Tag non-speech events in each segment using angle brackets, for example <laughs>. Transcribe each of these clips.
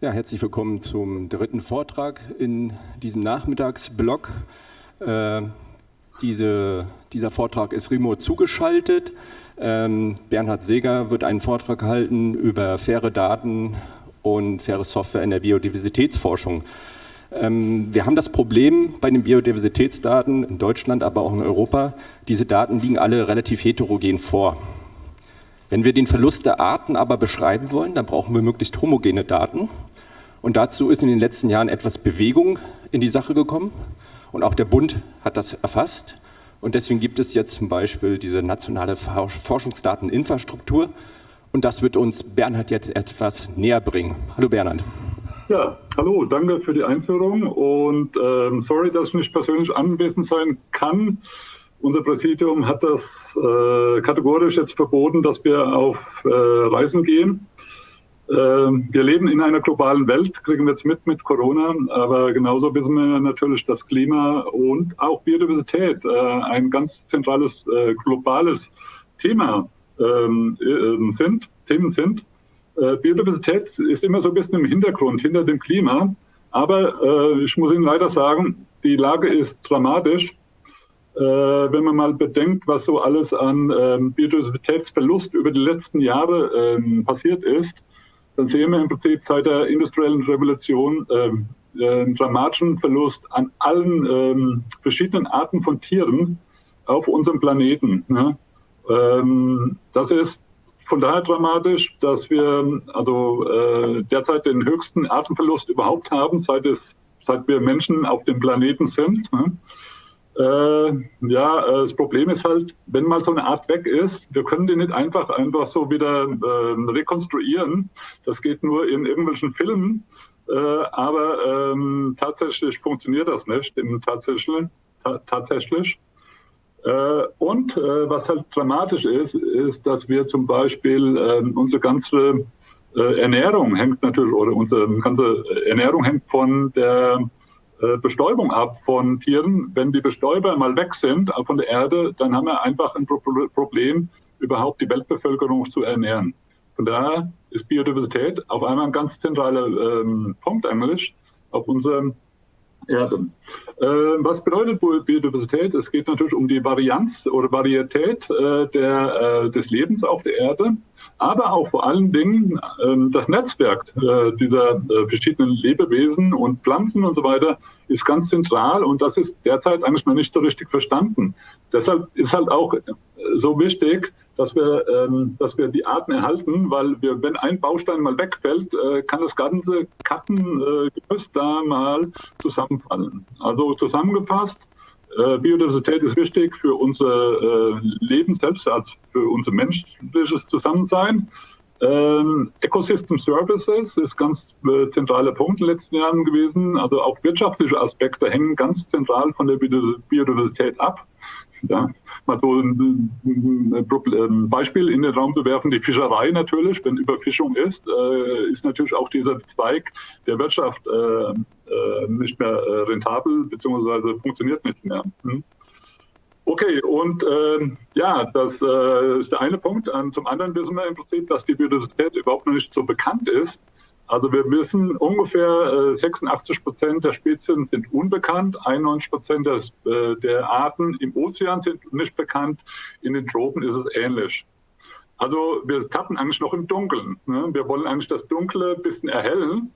Ja, herzlich willkommen zum dritten Vortrag in diesem Nachmittagsblock. Äh, diese, dieser Vortrag ist remote zugeschaltet. Ähm, Bernhard Seger wird einen Vortrag halten über faire Daten und faire Software in der Biodiversitätsforschung. Ähm, wir haben das Problem bei den Biodiversitätsdaten in Deutschland, aber auch in Europa, diese Daten liegen alle relativ heterogen vor. Wenn wir den Verlust der Arten aber beschreiben wollen, dann brauchen wir möglichst homogene Daten. Und dazu ist in den letzten Jahren etwas Bewegung in die Sache gekommen. Und auch der Bund hat das erfasst. Und deswegen gibt es jetzt zum Beispiel diese nationale Forschungsdateninfrastruktur. Und das wird uns Bernhard jetzt etwas näher bringen. Hallo Bernhard. Ja, hallo, danke für die Einführung und ähm, sorry, dass ich nicht persönlich anwesend sein kann. Unser Präsidium hat das äh, kategorisch jetzt verboten, dass wir auf äh, Reisen gehen. Ähm, wir leben in einer globalen Welt, kriegen wir jetzt mit mit Corona, aber genauso wissen wir natürlich, dass Klima und auch Biodiversität äh, ein ganz zentrales äh, globales Thema ähm, äh, sind, Themen sind. Biodiversität ist immer so ein bisschen im Hintergrund, hinter dem Klima. Aber ich muss Ihnen leider sagen, die Lage ist dramatisch. Wenn man mal bedenkt, was so alles an ähm, Biodiversitätsverlust über die letzten Jahre ähm, passiert ist, dann sehen wir im Prinzip seit der industriellen Revolution ähm, äh, einen dramatischen Verlust an allen ähm, verschiedenen Arten von Tieren auf unserem Planeten. Ne? Ähm, das ist von daher dramatisch, dass wir also äh, derzeit den höchsten Artenverlust überhaupt haben, seit, es, seit wir Menschen auf dem Planeten sind. Ne? Äh, ja, äh, das Problem ist halt, wenn mal so eine Art weg ist, wir können die nicht einfach einfach so wieder äh, rekonstruieren. Das geht nur in irgendwelchen Filmen, äh, aber ähm, tatsächlich funktioniert das nicht. Im tatsächlich. tatsächlich. Äh, und äh, was halt dramatisch ist, ist, dass wir zum Beispiel ähm, unsere ganze Ernährung hängt natürlich, oder unsere ganze Ernährung hängt von der Bestäubung ab von Tieren. Wenn die Bestäuber mal weg sind äh, von der Erde, dann haben wir einfach ein Problem, überhaupt die Weltbevölkerung zu ernähren. Von daher ist Biodiversität auf einmal ein ganz zentraler ähm, Punkt eigentlich auf unserem Erde. Äh, was bedeutet Biodiversität? Es geht natürlich um die Varianz oder Varietät äh, der, äh, des Lebens auf der Erde, aber auch vor allen Dingen ähm, das Netzwerk äh, dieser verschiedenen Lebewesen und Pflanzen und so weiter ist ganz zentral und das ist derzeit eigentlich noch nicht so richtig verstanden. Deshalb ist halt auch so wichtig, dass wir, ähm, dass wir die Arten erhalten, weil wir, wenn ein Baustein mal wegfällt, äh, kann das ganze Kartengerüst äh, da mal zusammenfallen. Also zusammengefasst, äh, Biodiversität ist wichtig für unser äh, Leben selbst, als für unser menschliches Zusammensein. Ähm, Ecosystem Services ist ganz äh, zentraler Punkt in den letzten Jahren gewesen. Also auch wirtschaftliche Aspekte hängen ganz zentral von der Biodiversität ab. Ja, mal so ein, Beispiel in den Raum zu werfen, die Fischerei natürlich, wenn Überfischung ist, äh, ist natürlich auch dieser Zweig der Wirtschaft äh, äh, nicht mehr rentabel, beziehungsweise funktioniert nicht mehr. Hm? Okay, und äh, ja, das äh, ist der eine Punkt. Und zum anderen wissen wir im Prinzip, dass die Biodiversität überhaupt noch nicht so bekannt ist. Also wir wissen, ungefähr 86 äh, Prozent der Spezien sind unbekannt, 91 Prozent äh, der Arten im Ozean sind nicht bekannt, in den Tropen ist es ähnlich. Also wir tappen eigentlich noch im Dunkeln. Ne? Wir wollen eigentlich das Dunkle ein bisschen erhellen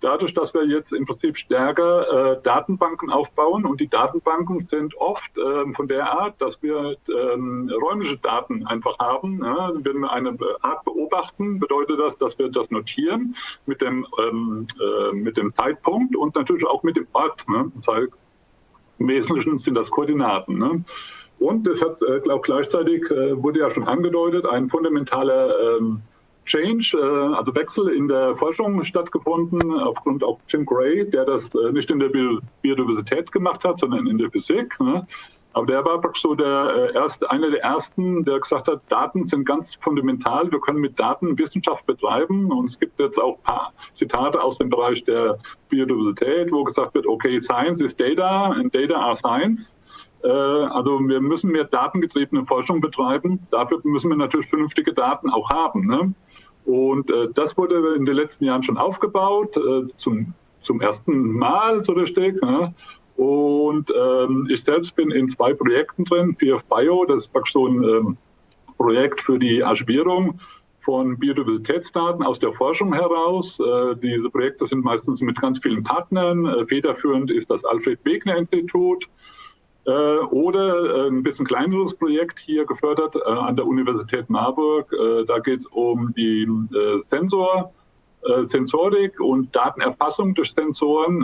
dadurch, dass wir jetzt im Prinzip stärker äh, Datenbanken aufbauen und die Datenbanken sind oft ähm, von der Art, dass wir ähm, räumliche Daten einfach haben. Ja? Wenn wir eine Art beobachten, bedeutet das, dass wir das notieren mit dem, ähm, äh, mit dem Zeitpunkt und natürlich auch mit dem Ort. Ne? Im Wesentlichen sind das Koordinaten. Ne? Und das hat äh, auch gleichzeitig, äh, wurde ja schon angedeutet, ein fundamentaler ähm, Change, äh, also Wechsel in der Forschung stattgefunden, aufgrund auch Jim Gray, der das äh, nicht in der Biodiversität gemacht hat, sondern in der Physik. Ne? Aber der war so der äh, erste, einer der ersten, der gesagt hat, Daten sind ganz fundamental. Wir können mit Daten Wissenschaft betreiben. Und es gibt jetzt auch ein paar Zitate aus dem Bereich der Biodiversität, wo gesagt wird, okay, Science is Data and Data are Science. Also wir müssen mehr datengetriebene Forschung betreiben. Dafür müssen wir natürlich vernünftige Daten auch haben. Ne? Und äh, das wurde in den letzten Jahren schon aufgebaut, äh, zum, zum ersten Mal so richtig. Ja. Und ähm, ich selbst bin in zwei Projekten drin, PF Bio, das ist praktisch so ein ähm, Projekt für die Archivierung von Biodiversitätsdaten aus der Forschung heraus. Äh, diese Projekte sind meistens mit ganz vielen Partnern. Äh, federführend ist das Alfred Wegener Institut. Äh, oder ein bisschen kleineres Projekt hier gefördert an der Universität Marburg. Da geht es um die Sensor, Sensorik und Datenerfassung durch Sensoren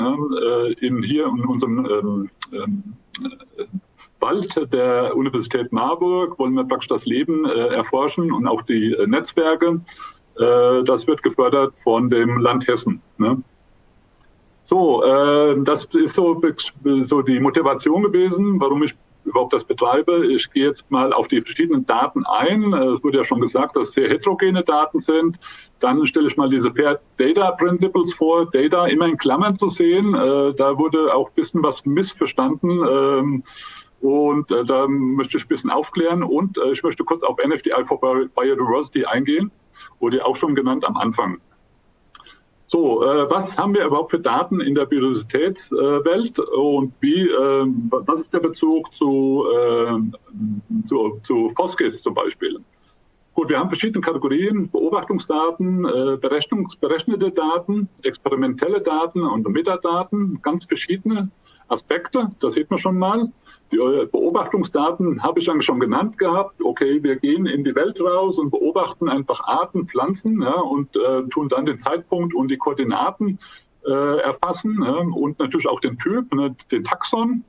in hier in unserem ähm, ähm, Wald der Universität Marburg wollen wir praktisch das Leben äh, erforschen und auch die äh, Netzwerke. Äh, das wird gefördert von dem Land Hessen. Ne? So, äh, das ist so, so die Motivation gewesen, warum ich überhaupt das betreibe. Ich gehe jetzt mal auf die verschiedenen Daten ein. Äh, es wurde ja schon gesagt, dass sehr heterogene Daten sind. Dann stelle ich mal diese Fair Data Principles vor, Data immer in Klammern zu sehen. Äh, da wurde auch ein bisschen was missverstanden. Ähm, und äh, da möchte ich ein bisschen aufklären und äh, ich möchte kurz auf NFDI for Biodiversity eingehen, wurde auch schon genannt am Anfang. So, äh, was haben wir überhaupt für Daten in der Biodiversitätswelt und wie, äh, was ist der Bezug zu, äh, zu, zu FOSGIS zum Beispiel? Gut, wir haben verschiedene Kategorien, Beobachtungsdaten, äh, berechnete Daten, experimentelle Daten und Metadaten, ganz verschiedene Aspekte, das sieht man schon mal. Die Beobachtungsdaten habe ich dann schon genannt gehabt. Okay, wir gehen in die Welt raus und beobachten einfach Arten, Pflanzen ja, und äh, tun dann den Zeitpunkt und die Koordinaten äh, erfassen ja, und natürlich auch den Typ, ne, den Taxon.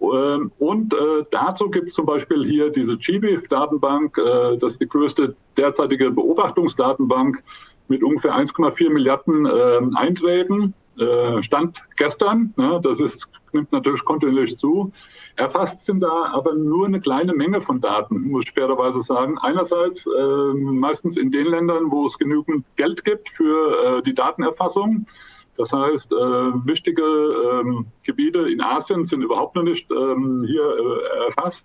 Ähm, und äh, dazu gibt es zum Beispiel hier diese GBIF-Datenbank, äh, das ist die größte derzeitige Beobachtungsdatenbank mit ungefähr 1,4 Milliarden äh, Einträgen. Äh, Stand gestern, ne, das ist, nimmt natürlich kontinuierlich zu. Erfasst sind da aber nur eine kleine Menge von Daten, muss ich fairerweise sagen. Einerseits äh, meistens in den Ländern, wo es genügend Geld gibt für äh, die Datenerfassung. Das heißt, äh, wichtige ähm, Gebiete in Asien sind überhaupt noch nicht ähm, hier äh, erfasst.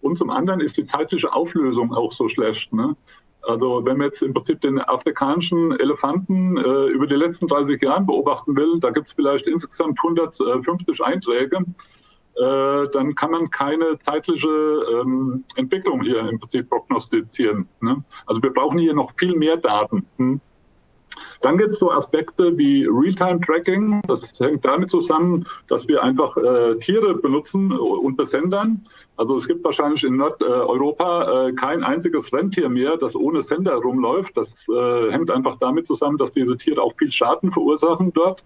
Und zum anderen ist die zeitliche Auflösung auch so schlecht. Ne? Also wenn man jetzt im Prinzip den afrikanischen Elefanten äh, über die letzten 30 Jahre beobachten will, da gibt es vielleicht insgesamt 150 Einträge, äh, dann kann man keine zeitliche ähm, Entwicklung hier im Prinzip prognostizieren. Ne? Also wir brauchen hier noch viel mehr Daten. Hm? Dann gibt es so Aspekte wie Realtime-Tracking. Das hängt damit zusammen, dass wir einfach äh, Tiere benutzen und besendern. Also es gibt wahrscheinlich in Nordeuropa äh, kein einziges Rentier mehr, das ohne Sender rumläuft. Das äh, hängt einfach damit zusammen, dass diese Tiere auch viel Schaden verursachen dort.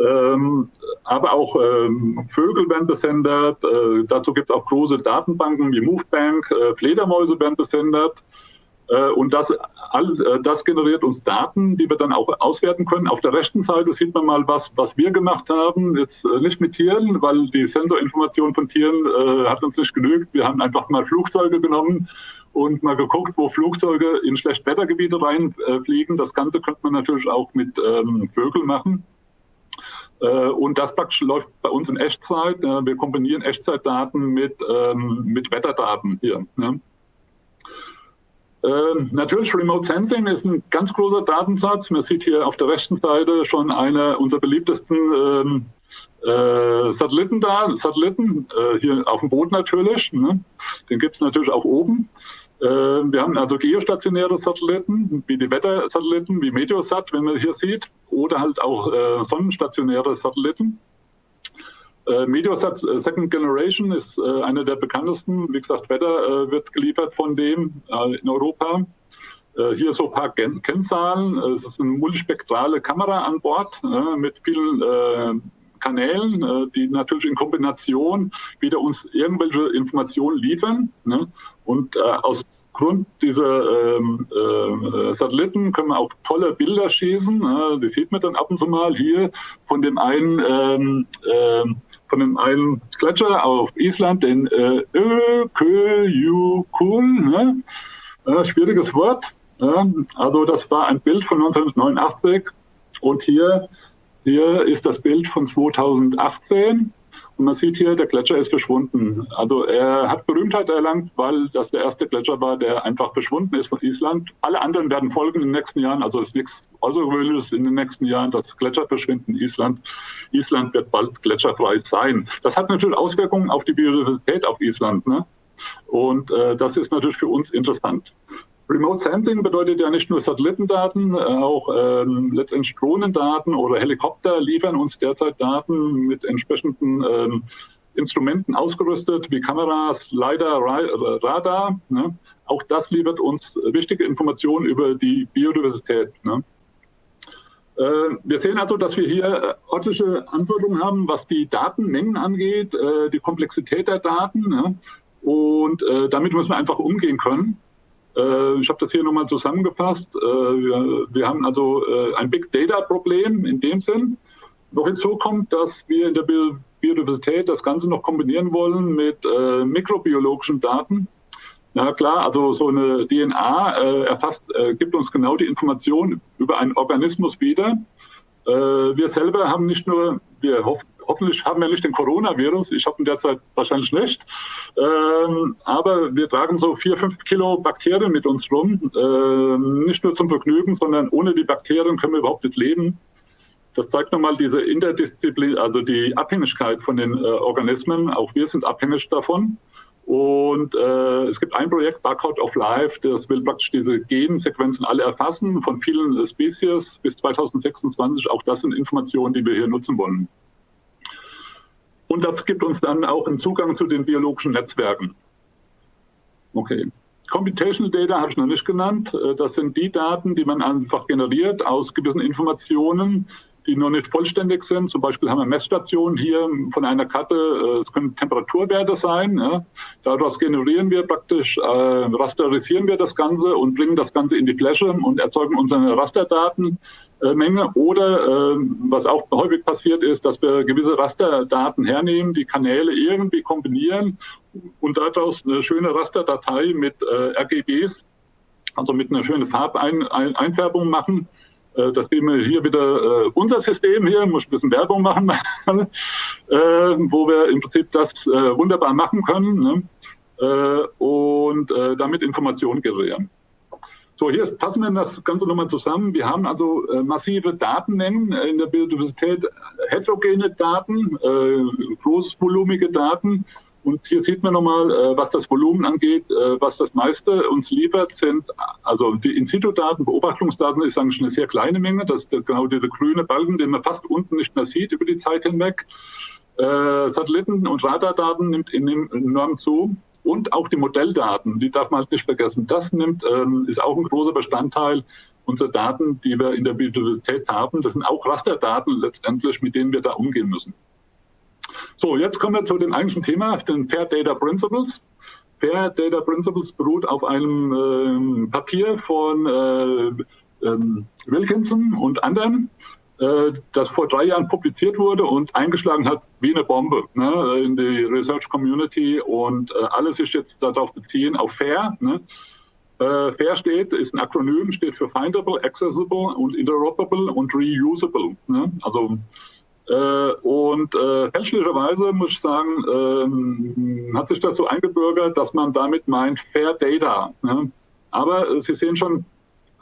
Ähm, aber auch ähm, Vögel werden besendet. Äh, dazu gibt es auch große Datenbanken wie Movebank. Äh, Fledermäuse werden besendet. Äh, und das, äh, das generiert uns Daten, die wir dann auch auswerten können. Auf der rechten Seite sieht man mal, was, was wir gemacht haben. Jetzt äh, nicht mit Tieren, weil die Sensorinformation von Tieren äh, hat uns nicht genügt. Wir haben einfach mal Flugzeuge genommen und mal geguckt, wo Flugzeuge in Schlechtwettergebiete reinfliegen. Das Ganze könnte man natürlich auch mit ähm, Vögeln machen. Und das praktisch läuft bei uns in Echtzeit. Wir kombinieren Echtzeitdaten mit, ähm, mit Wetterdaten hier. Ne? Ähm, natürlich, Remote Sensing ist ein ganz großer Datensatz. Man sieht hier auf der rechten Seite schon eine unserer beliebtesten ähm, äh, Satelliten da, Satelliten, äh, hier auf dem Boden natürlich. Ne? Den gibt es natürlich auch oben. Äh, wir haben also geostationäre Satelliten, wie die Wettersatelliten, wie Meteosat, wenn man hier sieht, oder halt auch äh, sonnenstationäre Satelliten. Äh, Mediosat äh, Second Generation ist äh, einer der bekanntesten. Wie gesagt, Wetter äh, wird geliefert von dem äh, in Europa. Äh, hier so ein paar Gen Kennzahlen. Es ist eine multispektrale Kamera an Bord mit vielen Kanälen, die natürlich in Kombination wieder uns irgendwelche Informationen liefern. Ne? Und äh, aus Grund dieser ähm, äh, Satelliten können wir auch tolle Bilder schießen. Äh, die sieht man dann ab und zu mal hier von dem einen ähm, ähm von dem einen Gletscher auf Island, den äh, ne? äh, schwieriges Wort. Ja? Also das war ein Bild von 1989 und hier, hier ist das Bild von 2018 Und man sieht hier, der Gletscher ist verschwunden. Also er hat Berühmtheit erlangt, weil das der erste Gletscher war, der einfach verschwunden ist von Island. Alle anderen werden folgen in den nächsten Jahren. Also es ist nichts Außergewöhnliches in den nächsten Jahren, dass Gletscher verschwinden in Island. Island wird bald gletscherfrei sein. Das hat natürlich Auswirkungen auf die Biodiversität auf Island. Ne? Und äh, das ist natürlich für uns interessant. Remote Sensing bedeutet ja nicht nur Satellitendaten, äh, auch ähm, letztendlich Drohnendaten oder Helikopter liefern uns derzeit Daten mit entsprechenden ähm, Instrumenten ausgerüstet, wie Kameras, LiDAR, äh, Radar. Ne? Auch das liefert uns wichtige Informationen über die Biodiversität. Ne? Äh, wir sehen also, dass wir hier örtliche Anforderungen haben, was die Datenmengen angeht, die Komplexität der Daten. Ne? Und damit müssen wir einfach umgehen können. Äh, ich habe das hier nochmal zusammengefasst. Äh, wir, wir, haben also äh, ein Big Data-Problem in dem Sinn. Noch hinzu kommt, dass wir in der Biodiversität das Ganze noch kombinieren wollen mit mikrobiologischen Daten. Na klar, also so eine DNA erfasst, gibt uns genau die Information über einen Organismus wieder. wir selber haben nicht nur, wir hoffen, hoffentlich haben wir nicht den Coronavirus. Ich habe ihn derzeit wahrscheinlich nicht. Ähm, aber wir tragen so vier, fünf Kilo Bakterien mit uns rum. Ähm, nicht nur zum Vergnügen, sondern ohne die Bakterien können wir überhaupt nicht leben. Das zeigt nochmal diese Interdisziplin, also die Abhängigkeit von den äh, Organismen. Auch wir sind abhängig davon. Und äh, es gibt ein Projekt, Barcode of Life, das will praktisch diese Gensequenzen alle erfassen von vielen Spezies bis 2026. Auch das sind Informationen, die wir hier nutzen wollen. Und das gibt uns dann auch einen Zugang zu den biologischen Netzwerken. Okay. Computational Data habe ich noch nicht genannt. Äh, das sind die Daten, die man einfach generiert aus gewissen Informationen, die noch nicht vollständig sind. Zum Beispiel haben wir Messstationen hier von einer Karte, äh, es können Temperaturwerte sein. Ja. Daraus generieren wir praktisch, äh, rasterisieren wir das Ganze und bringen das Ganze in die Fläche und erzeugen unsere Rasterdaten. Menge oder äh, was auch häufig passiert ist, dass wir gewisse Rasterdaten hernehmen, die Kanäle irgendwie kombinieren und daraus eine schöne Rasterdatei mit äh, RGBs, also mit einer schönen Farbeinfärbung machen. Äh, das sehen wir hier wieder äh, unser System hier, muss ein bisschen Werbung machen, <laughs> äh, wo wir im Prinzip das wunderbar machen können ne? Und damit Informationen generieren. So, hier fassen wir das Ganze nochmal zusammen. Wir haben also massive Datenmengen in der Biodiversität, heterogene Daten, äh, großvolumige Daten. Und hier sieht man nochmal, äh, was das Volumen angeht, äh, was das meiste uns liefert, sind also die In-situ-Daten, Beobachtungsdaten ist eigentlich eine sehr kleine Menge. Das ist genau diese grüne Balken, den man fast unten nicht mehr sieht über die Zeit hinweg. Äh, Satelliten- und Radardaten nimmt enorm zu und auch die Modelldaten, die darf man halt nicht vergessen. Das nimmt, ähm, ist auch ein großer Bestandteil unserer Daten, die wir in der Biodiversität haben. Das sind auch Rasterdaten letztendlich, mit denen wir da umgehen müssen. So, jetzt kommen wir zu dem eigentlichen Thema, den Fair Data Principles. Fair Data Principles beruht auf einem ähm, Papier von äh, ähm, Wilkinson und anderen. Äh, das vor drei Jahren publiziert wurde und eingeschlagen hat wie eine Bombe ne, in die Research Community und äh, alles sich jetzt darauf beziehen, auf FAIR. Ne. Äh, FAIR steht, ist ein Akronym, steht für Findable, Accessible und Interoperable und Reusable. Ne. Also äh, und äh, fälschlicherweise muss ich sagen, ähm, hat sich das so eingebürgert, dass man damit meint Fair Data. Ne. Aber Sie sehen schon,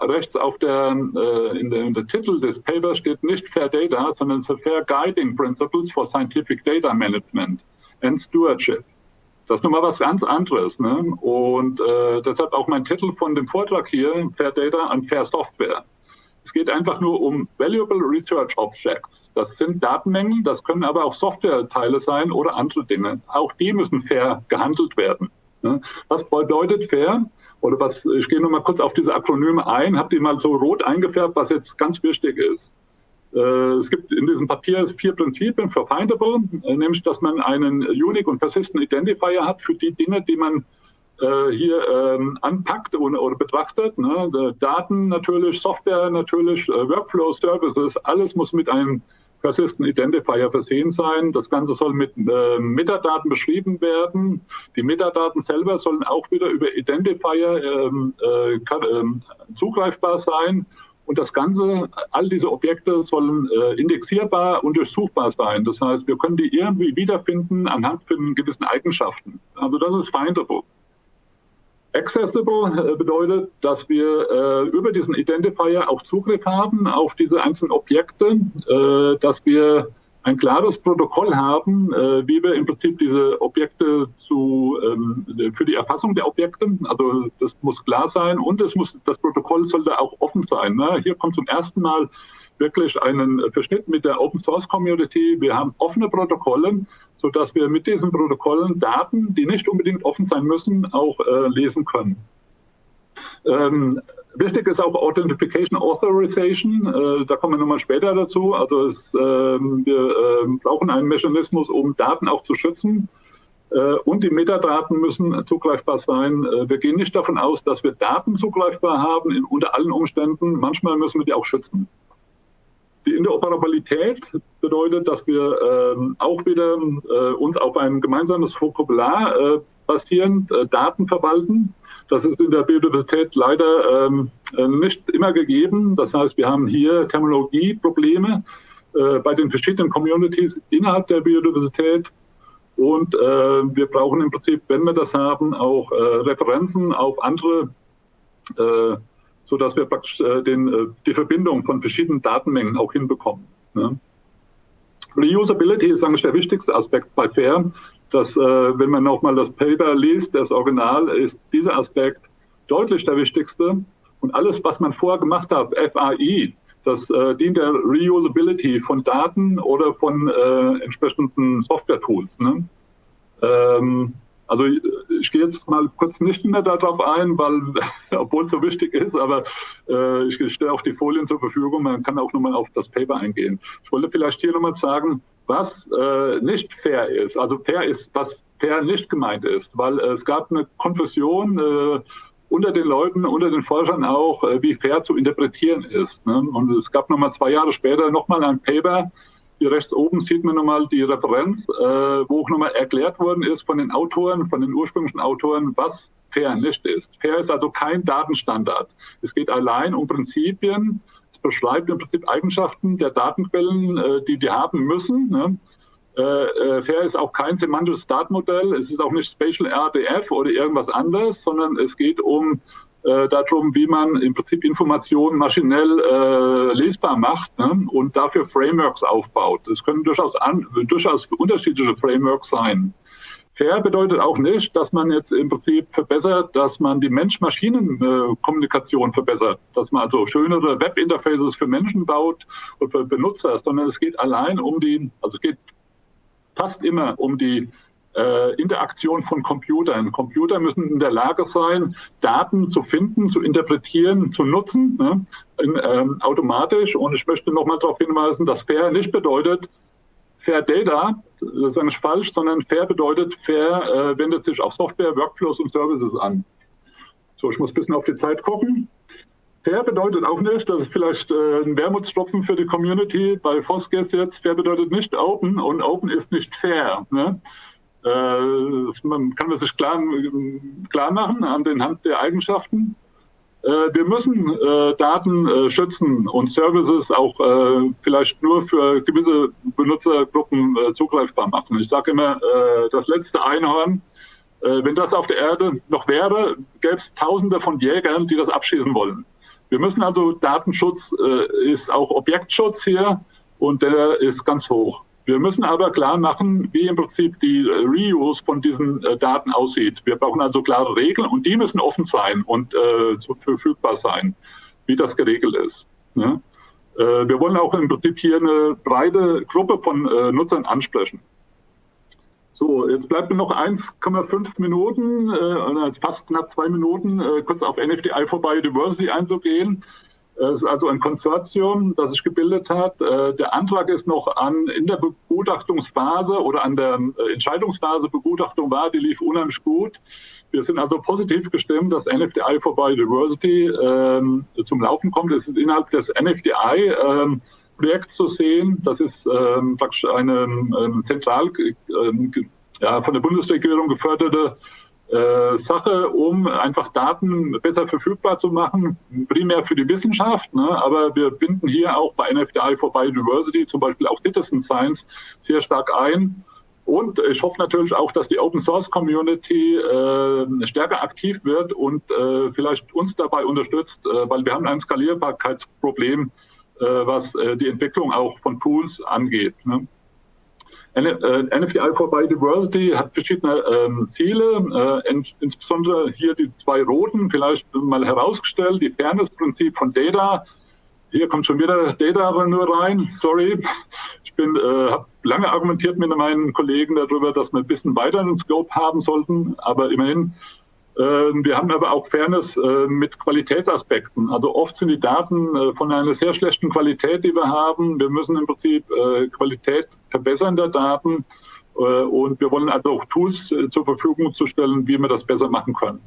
rechts auf der, äh, in, der, in der Titel des Papers steht nicht Fair Data, sondern Fair Guiding Principles for Scientific Data Management and Stewardship. Das ist nochmal was ganz anderes. Ne? Und äh, deshalb auch mein Titel von dem Vortrag hier, Fair Data and Fair Software. Es geht einfach nur um Valuable Research Objects. Das sind Datenmengen, das können aber auch Softwareteile sein oder andere Dinge. Auch die müssen fair gehandelt werden. Was bedeutet fair? oder was, ich gehe nur mal kurz auf diese Akronyme ein, habe die mal so rot eingefärbt, was jetzt ganz wichtig ist. Äh, es gibt in diesem Papier vier Prinzipien für Findable, äh, nämlich, dass man einen Unique und Persistent Identifier hat für die Dinge, die man äh, hier ähm, anpackt oder, oder betrachtet. Ne? Daten natürlich, Software natürlich, Workflow, Services, alles muss mit einem Persistent Identifier versehen sein. Das Ganze soll mit äh, Metadaten beschrieben werden. Die Metadaten selber sollen auch wieder über Identifier ähm, äh, kann, ähm, zugreifbar sein. Und das Ganze, all diese Objekte sollen äh, indexierbar und durchsuchbar sein. Das heißt, wir können die irgendwie wiederfinden anhand von gewissen Eigenschaften. Also das ist findable. Accessible äh, bedeutet, dass wir äh, über diesen Identifier auch Zugriff haben auf diese einzelnen Objekte, äh, dass wir ein klares Protokoll haben, äh, wie wir im Prinzip diese Objekte zu, ähm, für die Erfassung der Objekte, also das muss klar sein und es muss, das Protokoll sollte auch offen sein. Ne? Hier kommt zum ersten Mal wirklich einen Verschnitt mit der Open Source Community. Wir haben offene Protokolle, sodass wir mit diesen Protokollen Daten, die nicht unbedingt offen sein müssen, auch äh, lesen können. Ähm, wichtig ist auch Authentication Authorization. Äh, da kommen wir nochmal später dazu. Also es, äh, wir äh, brauchen einen Mechanismus, um Daten auch zu schützen. Äh, und die Metadaten müssen zugreifbar sein. Äh, wir gehen nicht davon aus, dass wir Daten zugreifbar haben in, unter allen Umständen. Manchmal müssen wir die auch schützen. Die Interoperabilität bedeutet, dass wir ähm, auch wieder äh, uns auf ein gemeinsames Vokabular basierend Daten verwalten. Das ist in der Biodiversität leider ähm, äh, nicht immer gegeben. Das heißt, wir haben hier Terminologieprobleme äh, bei den verschiedenen Communities innerhalb der Biodiversität. Und äh, wir brauchen im Prinzip, wenn wir das haben, auch äh, Referenzen auf andere, äh, sodass wir praktisch äh, den, äh, die Verbindung von verschiedenen Datenmengen auch hinbekommen. Ne? Reusability ist eigentlich der wichtigste Aspekt bei FAIR dass, äh, wenn man nochmal das Paper liest, das Original, ist dieser Aspekt deutlich der wichtigste. Und alles, was man vorher gemacht hat, FAI, das äh, dient der Reusability von Daten oder von äh, entsprechenden Software-Tools. Ne? Ähm, also ich, ich gehe jetzt mal kurz nicht mehr darauf ein, weil, <laughs> obwohl es so wichtig ist, aber äh, ich stelle auch die Folien zur Verfügung. Man kann auch nochmal auf das Paper eingehen. Ich wollte vielleicht hier nochmal sagen, was äh, nicht fair ist. Also fair ist, was fair nicht gemeint ist, weil äh, es gab eine Konfusion äh, unter den Leuten, unter den Forschern auch, äh, wie fair zu interpretieren ist. Ne? Und es gab nochmal zwei Jahre später nochmal ein Paper, hier rechts oben sieht man nochmal die Referenz, äh, wo auch nochmal erklärt worden ist von den Autoren, von den ursprünglichen Autoren, was fair nicht ist. Fair ist also kein Datenstandard. Es geht allein um Prinzipien, es beschreibt im Prinzip Eigenschaften der Datenquellen, äh, die die haben müssen. Ne? Äh, äh, fair ist auch kein semantisches Datenmodell, es ist auch nicht Spatial RDF oder irgendwas anderes, sondern es geht um darum, wie man im Prinzip Informationen maschinell äh, lesbar macht ne? und dafür Frameworks aufbaut. Es können durchaus, an, durchaus unterschiedliche Frameworks sein. Fair bedeutet auch nicht, dass man jetzt im Prinzip verbessert, dass man die Mensch-Maschinen-Kommunikation verbessert, dass man also schönere Web-Interfaces für Menschen baut und für Benutzer, sondern es geht allein um die, also es geht fast immer um die äh, Interaktion von Computern. Computer müssen in der Lage sein, Daten zu finden, zu interpretieren, zu nutzen, ne, in, ähm, automatisch. Und ich möchte nochmal darauf hinweisen, dass fair nicht bedeutet, Fair Data, das ist eigentlich falsch, sondern fair bedeutet, fair äh, wendet sich auf Software, Workflows und Services an. So, ich muss ein bisschen auf die Zeit gucken. Fair bedeutet auch nicht, das ist vielleicht äh, ein Wermutstropfen für die Community bei Foskes jetzt, fair bedeutet nicht open und open ist nicht fair. Ne? Äh, man kann man sich klar, klar machen Hand der Eigenschaften. Äh, wir müssen äh, Daten schützen und Services auch vielleicht nur für gewisse Benutzergruppen zugreifbar machen. Ich sage immer, das letzte Einhorn, wenn das auf der Erde noch wäre, gäbe es Tausende von Jägern, die das abschießen wollen. Wir müssen also, Datenschutz ist auch Objektschutz hier und der ist ganz hoch. Wir müssen aber klar machen, wie im Prinzip die Reuse von diesen äh, Daten aussieht. Wir brauchen also klare Regeln und die müssen offen sein und äh, verfügbar sein, wie das geregelt ist. Ne? Äh, wir wollen auch im Prinzip hier eine breite Gruppe von äh, Nutzern ansprechen. So, jetzt bleibt mir noch 1,5 Minuten, äh, fast knapp zwei Minuten, äh, kurz auf NFDI for Biodiversity einzugehen. Es ist also ein Konsortium, das sich gebildet hat. Äh, der Antrag ist noch an, in der Begutachtungsphase oder an der äh, Entscheidungsphase Begutachtung war, die lief unheimlich gut. Wir sind also positiv gestimmt, dass NFDI for Biodiversity ähm, zum Laufen kommt. Es ist innerhalb des NFDI ähm, Projekts zu sehen. Das ist ähm, praktisch eine ähm, zentral ähm, ja, von der Bundesregierung geförderte äh, Sache, um einfach Daten besser verfügbar zu machen, primär für die Wissenschaft. Ne? Aber wir binden hier auch bei NFDI for Biodiversity zum Beispiel auch Citizen Science sehr stark ein. Und ich hoffe natürlich auch, dass die Open Source Community äh, stärker aktiv wird und äh, vielleicht uns dabei unterstützt, äh, weil wir haben ein Skalierbarkeitsproblem, äh, was äh, die Entwicklung auch von Tools angeht. Ne? NFTI äh, for Biodiversity hat verschiedene ähm, Ziele, äh, ins, insbesondere hier die zwei roten, vielleicht mal herausgestellt, die Fairness-Prinzip von Data. Hier kommt schon wieder Data nur rein, sorry. Ich bin, äh, habe lange argumentiert mit meinen Kollegen darüber, dass wir ein bisschen weiter einen Scope haben sollten, aber immerhin wir haben aber auch Fairness äh, mit Qualitätsaspekten. Also oft sind die Daten äh, von einer sehr schlechten Qualität, die wir haben. Wir müssen im Prinzip äh, Qualität verbessern der Daten und wir wollen also auch Tools zur Verfügung zu stellen, wie wir das besser machen können.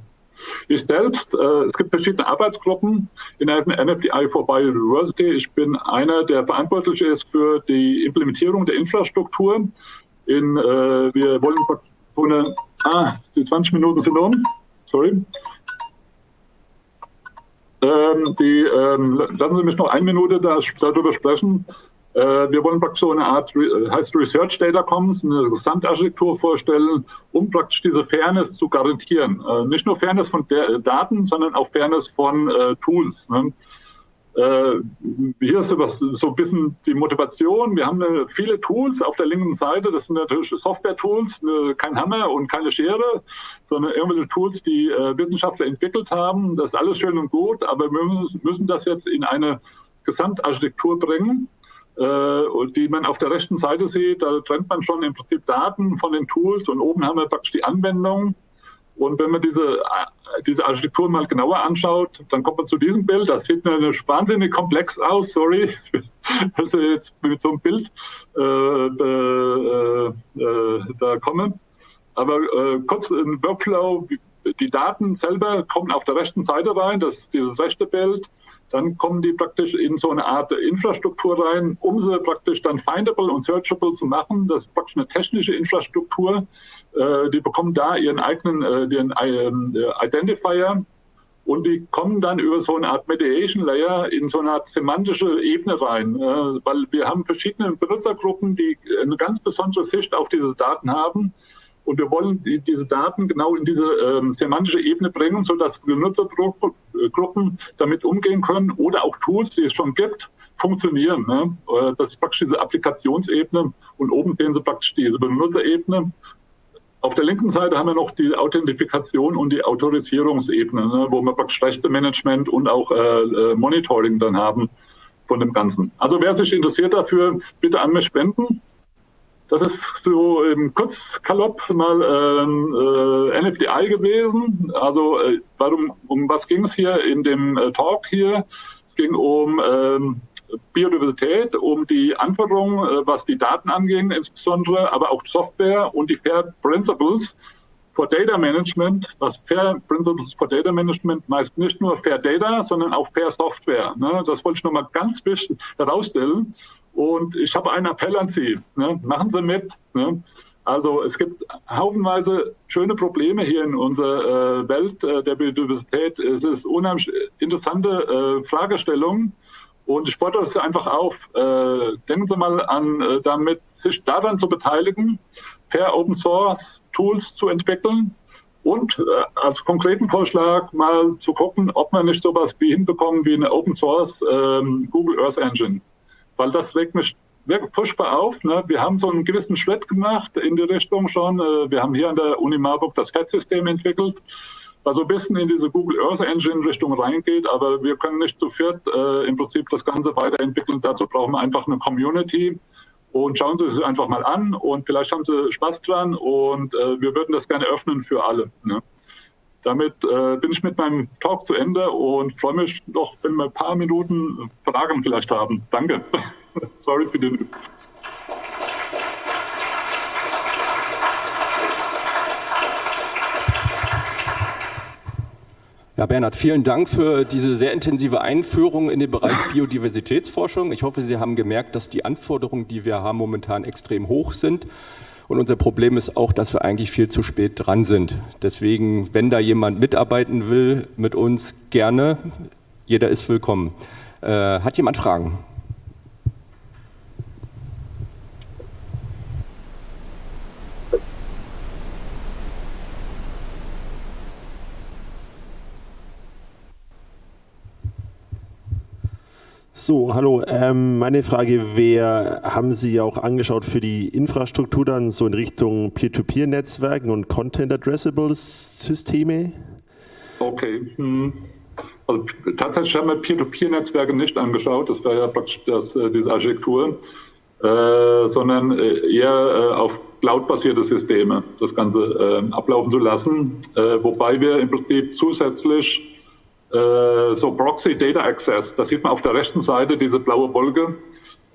Ich selbst, es gibt verschiedene Arbeitsgruppen in der NFDI for Biodiversity. Ich bin einer, der verantwortlich ist für die Implementierung der Infrastruktur. In, wir wollen eine, ah, die 20 Minuten sind um sorry. Ähm, die, ähm, lassen Sie mich noch eine Minute da, darüber sprechen. Äh, wir wollen praktisch so eine Art, heißt Research Data Commons, eine Gesamtarchitektur vorstellen, um praktisch diese Fairness zu garantieren. Äh, nicht nur Fairness von der, Daten, sondern auch Fairness von äh, Tools. Ne? Äh, hier ist was, so ein bisschen die Motivation. Wir haben äh, viele Tools auf der linken Seite. Das sind natürlich Software-Tools, ne, kein Hammer und keine Schere, sondern irgendwelche Tools, die äh, Wissenschaftler entwickelt haben. Das ist alles schön und gut, aber wir müssen das jetzt in eine Gesamtarchitektur bringen, die man auf der rechten Seite sieht. Da trennt man schon im Prinzip Daten von den Tools und oben haben wir praktisch die Anwendung. Und wenn man diese, diese Architektur mal genauer anschaut, dann kommt man zu diesem Bild. Das sieht mir wahnsinnig komplex aus, sorry, <laughs> dass ich jetzt mit so einem Bild äh, äh, äh, da komme. Aber äh, kurz ein Workflow, die Daten selber kommen auf der rechten Seite rein, das ist dieses rechte Bild. Dann kommen die praktisch in so eine Art Infrastruktur rein, um sie praktisch dann findable und searchable zu machen. Das ist praktisch eine technische Infrastruktur. Äh, die bekommen da ihren eigenen äh, den, äh, Identifier und die kommen dann über so eine Art Mediation Layer in so eine Art semantische Ebene rein, äh, weil wir haben verschiedene Benutzergruppen, die eine ganz besondere Sicht auf diese Daten haben. Und wir wollen die, diese Daten genau in diese ähm, semantische Ebene bringen, sodass Benutzergruppen äh, damit umgehen können oder auch Tools, die es schon gibt, funktionieren. Ne? Äh, das ist praktisch diese Applikationsebene und oben sehen Sie praktisch diese Benutzerebene. Auf der linken Seite haben wir noch die Authentifikation und die Autorisierungsebene, ne, wo wir praktisch Rechtemanagement und auch äh, äh, Monitoring dann haben von dem Ganzen. Also wer sich interessiert dafür, bitte an mich spenden. Das ist so im Kurzkalopp mal ähm, äh, NFDI gewesen. Also äh, warum, um was ging es hier in dem äh, Talk hier? Es ging um ähm, Biodiversität, um die Anforderungen, äh, was die Daten angehen, insbesondere, aber auch Software und die Fair Principles for Data Management, was Fair Principles for Data Management meist nicht nur Fair Data, sondern auch Fair Software. Ne? Das wollte ich nochmal ganz wichtig herausstellen. Und ich habe einen Appell an Sie. Ne? Machen Sie mit. Ne? Also es gibt haufenweise schöne Probleme hier in unserer äh, Welt äh, der Biodiversität. Es ist unheimlich interessante äh, Fragestellungen. Und ich fordere Sie einfach auf, äh, denken Sie mal an, äh, damit sich daran zu beteiligen, Fair Open Source Tools zu entwickeln und äh, als konkreten Vorschlag mal zu gucken, ob man nicht sowas wie hinbekommen wie eine Open Source ähm, Google Earth Engine. Weil das regt mich wirklich furchtbar auf. Ne? Wir haben so einen gewissen Schritt gemacht in die Richtung schon. Äh, wir haben hier an der Uni Marburg das FED-System entwickelt was so ein bisschen in diese Google Earth Engine Richtung reingeht, aber wir können nicht zu viert äh, im Prinzip das Ganze weiterentwickeln. Dazu brauchen wir einfach eine Community. Und schauen Sie es einfach mal an und vielleicht haben Sie Spaß dran und äh, wir würden das gerne öffnen für alle. Ne? Damit äh, bin ich mit meinem Talk zu Ende und freue mich noch, wenn wir ein paar Minuten Fragen vielleicht haben. Danke. <laughs> Sorry für den Ja, Bernhard, vielen Dank für diese sehr intensive Einführung in den Bereich <laughs> Biodiversitätsforschung. Ich hoffe, Sie haben gemerkt, dass die Anforderungen, die wir haben, momentan extrem hoch sind Und unser Problem ist auch, dass wir eigentlich viel zu spät dran sind. Deswegen, wenn da jemand mitarbeiten will mit uns, gerne. Jeder ist willkommen. Äh, hat jemand Fragen? So, hallo. Ähm, meine Frage wäre, haben Sie auch angeschaut für die Infrastruktur dann so in Richtung Peer-to-Peer-Netzwerken und Content-Addressable-Systeme? Okay. Hm. Also tatsächlich haben wir Peer-to-Peer-Netzwerke nicht angeschaut, das wäre ja praktisch das, äh, diese Architektur, äh, sondern äh, eher äh, auf cloud-basierte Systeme das Ganze äh, ablaufen zu lassen, äh, wobei wir im Prinzip zusätzlich so Proxy Data Access, da sieht man auf der rechten Seite diese blaue Wolke,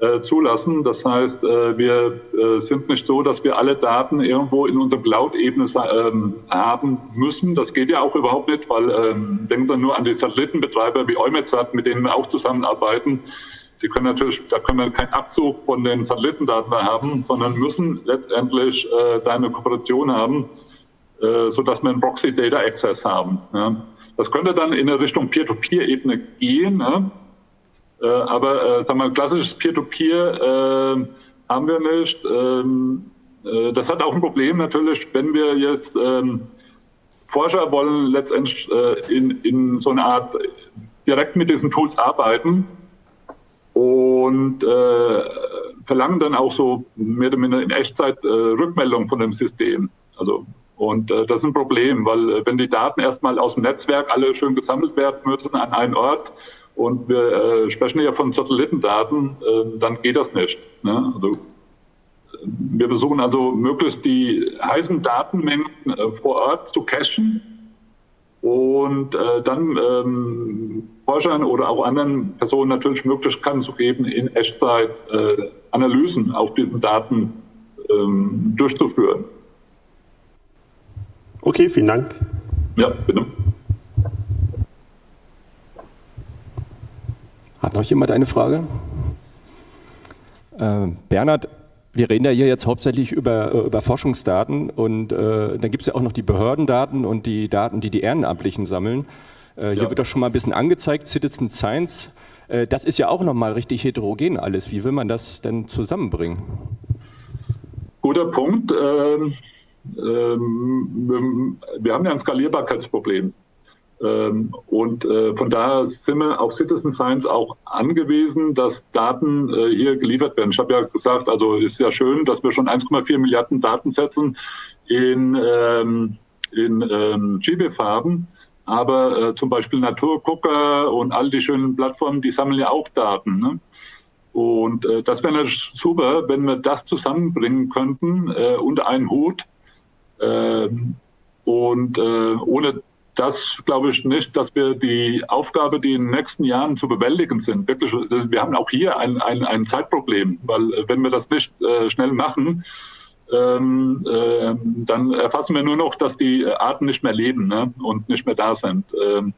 äh, zulassen. Das heißt, äh, wir äh, sind nicht so, dass wir alle Daten irgendwo in unserer Cloud-Ebene ähm, haben müssen. Das geht ja auch überhaupt nicht, weil ähm, denken Sie nur an die Satellitenbetreiber wie Eumetsat, mit denen wir auch zusammenarbeiten. Die können natürlich, da können wir keinen Abzug von den Satellitendaten haben, sondern müssen letztendlich äh, da eine Kooperation haben, äh, sodass wir einen Proxy Data Access haben. Ja. Das könnte dann in eine Richtung Peer-to-Peer-Ebene gehen, ne? äh, aber äh, sagen wir, klassisches Peer-to-Peer äh, haben wir nicht. Ähm, äh, das hat auch ein Problem natürlich, wenn wir jetzt ähm, Forscher wollen letztendlich äh, in, in so eine Art direkt mit diesen Tools arbeiten und äh, verlangen dann auch so mehr oder minder in Echtzeit Rückmeldung von dem System. Also und äh, das ist ein Problem, weil äh, wenn die Daten erstmal aus dem Netzwerk alle schön gesammelt werden müssen an einen Ort und wir äh, sprechen ja von Satellitendaten, äh, dann geht das nicht. Ne? Also wir versuchen also möglichst die heißen Datenmengen äh, vor Ort zu cachen und äh, dann ähm, Forschern oder auch anderen Personen natürlich Möglichkeiten zu geben, in Echtzeit äh, Analysen auf diesen Daten ähm, durchzuführen. Okay, vielen Dank. Ja, bitte. Hat noch jemand eine Frage? Äh, Bernhard, wir reden ja hier jetzt hauptsächlich über, äh, über Forschungsdaten und äh, dann gibt es ja auch noch die Behördendaten und die Daten, die die Ehrenamtlichen sammeln. Äh, hier ja. wird doch schon mal ein bisschen angezeigt, Citizen Science. Äh, das ist ja auch noch mal richtig heterogen alles. Wie will man das denn zusammenbringen? Guter Punkt. Ähm ähm, wir haben ja ein Skalierbarkeitsproblem. Ähm, und äh, von daher sind wir auf Citizen Science auch angewiesen, dass Daten äh, hier geliefert werden. Ich habe ja gesagt, also ist ja schön, dass wir schon 1,4 Milliarden Datensätzen in, ähm, in ähm, GBIF haben. Aber äh, zum Beispiel Naturgucker und all die schönen Plattformen, die sammeln ja auch Daten. Ne? Und äh, das wäre natürlich super, wenn wir das zusammenbringen könnten äh, unter einen Hut und äh, ohne das glaube ich nicht, dass wir die Aufgabe, die in den nächsten Jahren zu bewältigen sind, wirklich, wir haben auch hier ein, ein, ein Zeitproblem, weil äh, wenn wir das nicht äh, schnell machen, ähm, äh, dann erfassen wir nur noch, dass die Arten nicht mehr leben ne, und nicht mehr da sind. Ähm,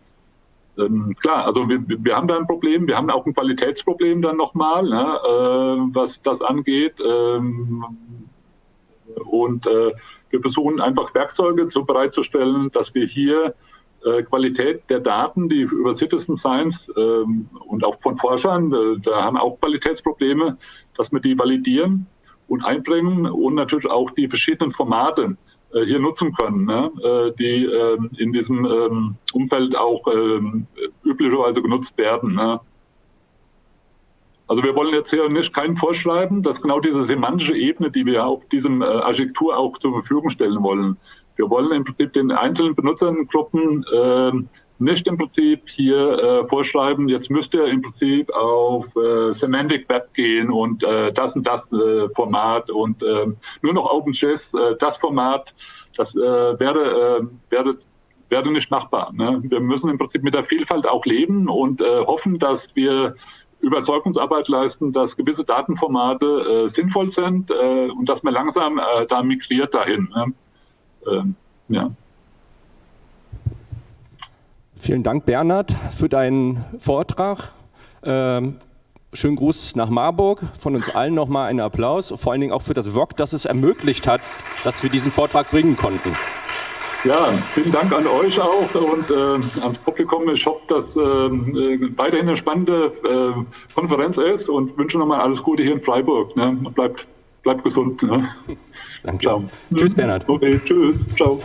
ähm, klar, also wir, wir haben da ein Problem, wir haben auch ein Qualitätsproblem dann nochmal, ne, äh, was das angeht. Ähm, und äh, wir versuchen einfach Werkzeuge so bereitzustellen, dass wir hier äh, Qualität der Daten, die über Citizen Science ähm, und auch von Forschern, äh, da haben auch Qualitätsprobleme, dass wir die validieren und einbringen und natürlich auch die verschiedenen Formate äh, hier nutzen können, ne, äh, die ähm, in diesem ähm, Umfeld auch ähm, üblicherweise genutzt werden. Ne. Also wir wollen jetzt hier nicht keinen vorschreiben, dass genau diese semantische Ebene, die wir auf diesem äh, Architektur auch zur Verfügung stellen wollen. Wir wollen im Prinzip den einzelnen Benutzergruppen äh, nicht im Prinzip hier äh, vorschreiben, jetzt müsst ihr im Prinzip auf äh, Semantic Web gehen und äh, das und das äh, Format und äh, nur noch OpenJS, äh, das Format, das äh, wäre, äh, wäre, wäre nicht machbar. Ne? Wir müssen im Prinzip mit der Vielfalt auch leben und äh, hoffen, dass wir Überzeugungsarbeit leisten, dass gewisse Datenformate äh, sinnvoll sind äh, und dass man langsam äh, da migriert dahin. Ne? Ähm, ja. Vielen Dank, Bernhard, für deinen Vortrag. Ähm, schönen Gruß nach Marburg. Von uns allen nochmal einen Applaus. Vor allen Dingen auch für das VOG, das es ermöglicht hat, dass wir diesen Vortrag bringen konnten. Ja, vielen Dank an euch auch und äh, ans Publikum. Ich hoffe, dass äh, weiterhin eine spannende äh, Konferenz ist und wünsche nochmal alles Gute hier in Freiburg. Ne? Bleibt, bleibt gesund. Ne? Danke. Ciao. Tschüss, Bernhard. Okay, tschüss. Ciao.